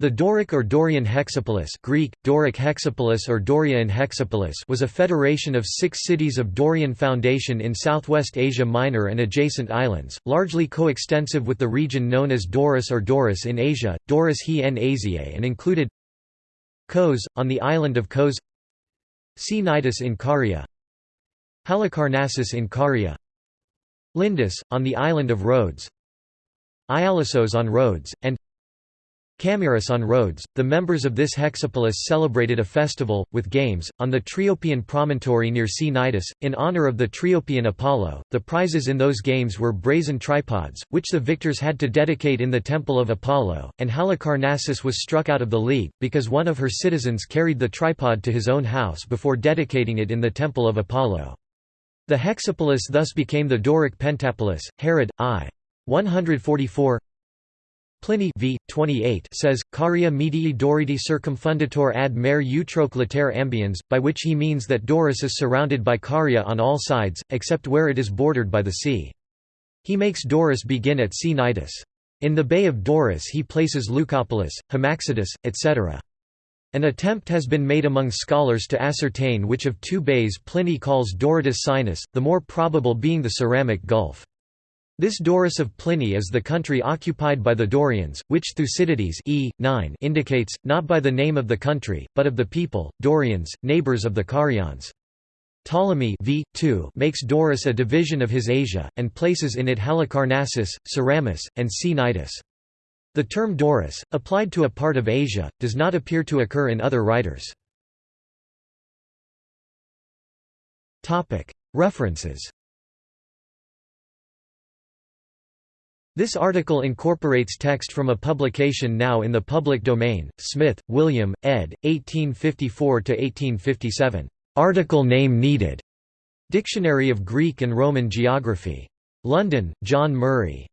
The Doric or Dorian Hexapolis Greek, Doric Hexapolis or Dorian Hexapolis was a federation of six cities of Dorian foundation in southwest Asia Minor and adjacent islands, largely coextensive with the region known as Doris or Doris in Asia, Doris he en Asiae and included Kos, on the island of Kos Cnidus in Caria Halicarnassus in Caria Lindus, on the island of Rhodes Ialissos on Rhodes, and Camirus on Rhodes, the members of this hexapolis celebrated a festival, with games, on the Triopian promontory near Cnidus, in honor of the Triopian Apollo. The prizes in those games were brazen tripods, which the victors had to dedicate in the temple of Apollo, and Halicarnassus was struck out of the league, because one of her citizens carried the tripod to his own house before dedicating it in the temple of Apollo. The hexapolis thus became the Doric Pentapolis. Herod, I. 144 Pliny v. 28 says, Caria medii Doriti circumfundator ad mare utroque latere ambiens, by which he means that Doris is surrounded by Caria on all sides, except where it is bordered by the sea. He makes Doris begin at Cnidus. In the Bay of Doris he places Leucopolis, Hamaxidus, etc. An attempt has been made among scholars to ascertain which of two bays Pliny calls Doritus Sinus, the more probable being the Ceramic Gulf. This Doris of Pliny is the country occupied by the Dorians, which Thucydides e. 9 indicates, not by the name of the country, but of the people, Dorians, neighbours of the Carians. Ptolemy v. 2 makes Doris a division of his Asia, and places in it Halicarnassus, Ceramus, and Cnidus. The term Doris, applied to a part of Asia, does not appear to occur in other writers. References This article incorporates text from a publication now in the public domain, Smith, William, ed. 1854–1857. Article name needed. Dictionary of Greek and Roman Geography. London, John Murray.